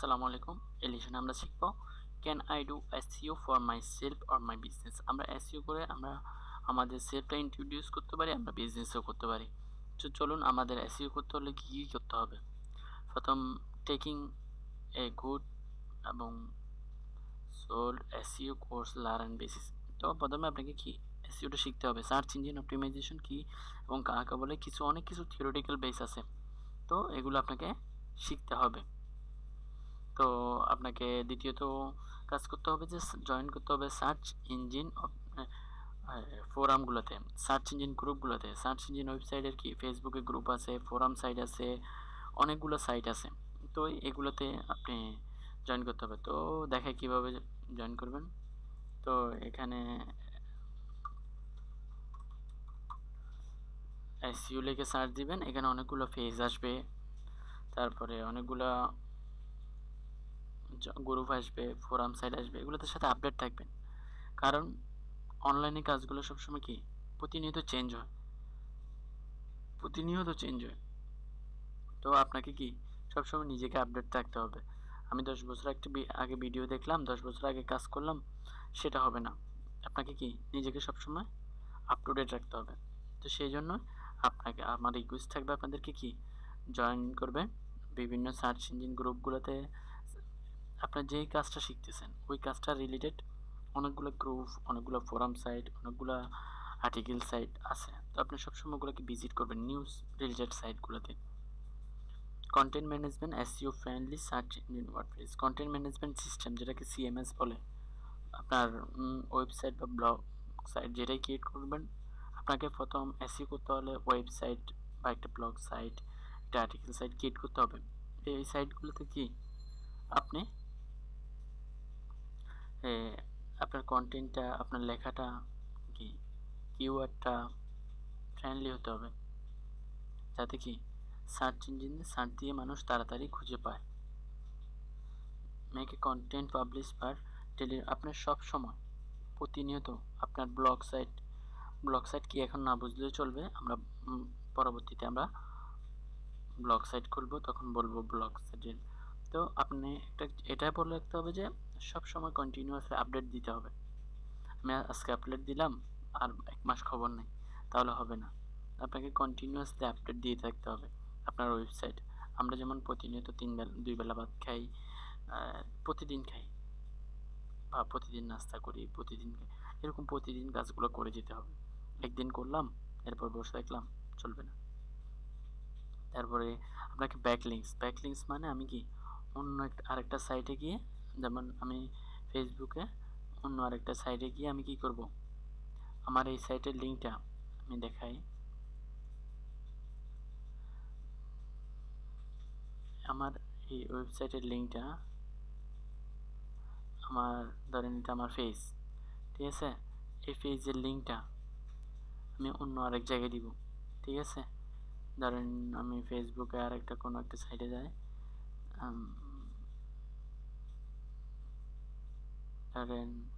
আসসালামু আলাইকুম। এই লেসনে আমরা শিখব can I do SEO for my self or my business আমরা এসইও করে আমরা আমাদের সেলফটা ইন্ট্রোডিউস করতে পারি, আমরা বিজনেসও করতে পারি। তো চলুন আমাদের এসইও করতে হলে কী কী করতে হবে? প্রথম টেকিং এ গুড এবং solid SEO course learn basis তো প্রথমে আপনাকে কি এসইওটা শিখতে হবে? সার্চ ইঞ্জিন অপটিমাইজেশন কি এবং কাকে বলে? কিছু, অনেক কিছু থিওরিটিক্যাল বেস আছে। তো এগুলো আপনাকে শিখতে হবে। তো আপনাকে দ্বিতীয়ত কাজ করতে হবে যে জয়েন করতে হবে সার্চ ইঞ্জিন ফোরামগুলোতে সার্চ ইঞ্জিন গ্রুপগুলোতে সার্চ ইঞ্জিন ওয়েবসাইটের কি? ফেসবুকে গ্রুপ আছে ফোরাম সাইট আছে, অনেকগুলো সাইট আছে। তো এগুলোতে আপনি জয়েন করতে হবে। তো দেখে কীভাবে জয়েন করবেন। তো এখানে এসইউ লিখে সার্চ দিবেন। এখানে অনেকগুলো পেজ আসবে। তারপরে অনেকগুলো গ্রুপ আসবে, ফোরাম সাইট আসবে, এগুলোতে সাথে আপডেট থাকবেন কারণ অনলাইনে কাজগুলো সবসময় কি? প্রতিনিয়ত চেঞ্জ হয়। প্রতিনিয়ত চেঞ্জ হয়। তো আপনাকে কি? সবসময় নিজেকে আপডেট থাকতে হবে। আমি দশ বছর একটা আগে ভিডিও দেখলাম, দশ বছর আগে কাজ করলাম, সেটা হবে না। আপনাকে কি? নিজেকে সবসময় আপ টু ডেট রাখতে হবে। তো সেই জন্য আপনাকে, আমার রিকোয়েস্ট থাকবে আপনাদেরকে কি? জয়েন করবেন বিভিন্ন সার্চ ইঞ্জিন গ্রুপগুলোতে আপনার যেই কাজটা শিখতেছেন, ওই কাজটা রিলেটেড অনেকগুলো গ্রুপ অনেকগুলো ফোরাম সাইট অনেকগুলো আর্টিকেল সাইট আছে। তো আপনি সবসময় ওগুলোকে ভিজিট করবেন news related সাইটগুলোতে content management SEO friendly search engine WordPress content management system যেটাকে সিএমএস বলে, আপনার ওয়েবসাইট বা ব্লগ সাইট যেটাই ক্রিয়েট করবেন, আপনাকে প্রথম এসইও করতে হলে ওয়েবসাইট বা একটা ব্লগ সাইট একটা আর্টিকেল সাইট ক্রিয়েট করতে হবে। এই সাইটগুলোতে কি? আপনি আপনার কন্টেন্টটা আপনার লেখাটা কি কিওয়ার্ডটা ফ্রেন্ডলি হতে হবে? যাতে কি সার্চ ইঞ্জিনে সার্চ দিয়ে মানুষ তাড়াতাড়ি খুঁজে পায়। Make content publish per daily আপনার সব সময় প্রতিনিয়ত আপনার ব্লগ সাইট ব্লগ সাইট কি এখন না বুঝলেও চলবে? আমরা পরবর্তীতে আমরা ব্লগ সাইট খুলবো, তখন বলব ব্লগ সাইটের তো আপনি একটা, এটা বলে রাখতে হবে যে সব সময় কন্টিনিউয়াসলি আপডেট দিতে হবে। আমি আজকে আপডেট দিলাম, আর এক মাস খবর নেই, তাহলে হবে না। আপনাকে কন্টিনিউয়াসলি আপডেট দিয়ে থাকতে হবে আপনার ওয়েবসাইট আমরা যেমন প্রতিনিয়ত তিন বেলা, দুই বেলা ভাত খাই প্রতিদিন খাই, বা প্রতিদিন নাস্তা করি, প্রতিদিন এরকম প্রতিদিন কাজগুলো করে যেতে হবে। একদিন করলাম, এরপর বসে দেখলাম চলবে না। তারপরে আপনাকে ব্যাকলিংস ব্যাকলিংস মানে আমি কি, অন্য একটা, আরেকটা সাইটে গিয়ে যেমন আমি ফেসবুকে অন্য আরেকটা সাইটে গিয়ে আমি কি করব? আমার এই সাইটের লিঙ্কটা আমি দেখাই। আমার এই ওয়েবসাইটের লিঙ্কটা আমার ধরেন এটা আমার ফেস ঠিক আছে? এই পেজের লিঙ্কটা আমি অন্য আরেক জায়গায় দিব, ঠিক আছে? ধরেন আমি ফেসবুকে আর একটা কোনো একটা সাইটে যাই ধরেন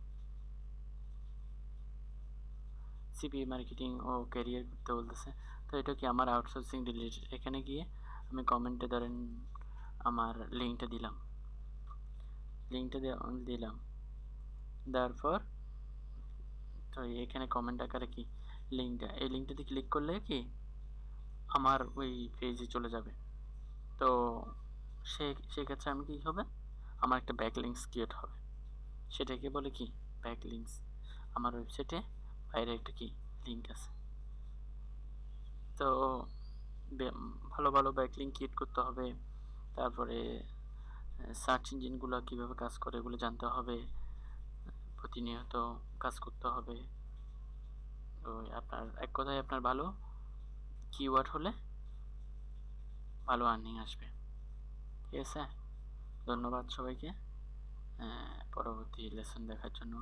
সিপি মার্কেটিং ও ক্যারিয়ার করতে বলতেছে। তো এটা কি আমার আউটসোর্সিং রিলেটেড এখানে গিয়ে আমি কমেন্টে ধরেন আমার লিঙ্কটা দিলাম। লিঙ্কটা দিলাম। দেওয়ার পর তো এখানে কমেন্ট আকারে কি? লিঙ্কটা এই লিঙ্কটাতে ক্লিক করলে কি আমার ওই পেজে চলে যাবে। তো সে, সেক্ষেত্রে আমি কী হবে? আমার একটা ব্যাক লিঙ্কস ক্রিয়েট হবে। সেটাকে বলে কি? ব্যাক লিঙ্কস আমার ওয়েবসাইটে বাইরে একটা কি? লিঙ্ক আছে। তো ভালো ভালো ব্যাক লিঙ্ক ক্রিয়েট করতে হবে। তারপরে সার্চ ইঞ্জিনগুলো কীভাবে কাজ করে এগুলো জানতে হবে। প্রতিনিয়ত কাজ করতে হবে। ওই আপনার, এক কথায় আপনার ভালো কিওয়ার্ড হলে ভালো আর্নিং আসবে। ঠিক আছে? ধন্যবাদ সবাইকে। পরবর্তী লেসন দেখার জন্য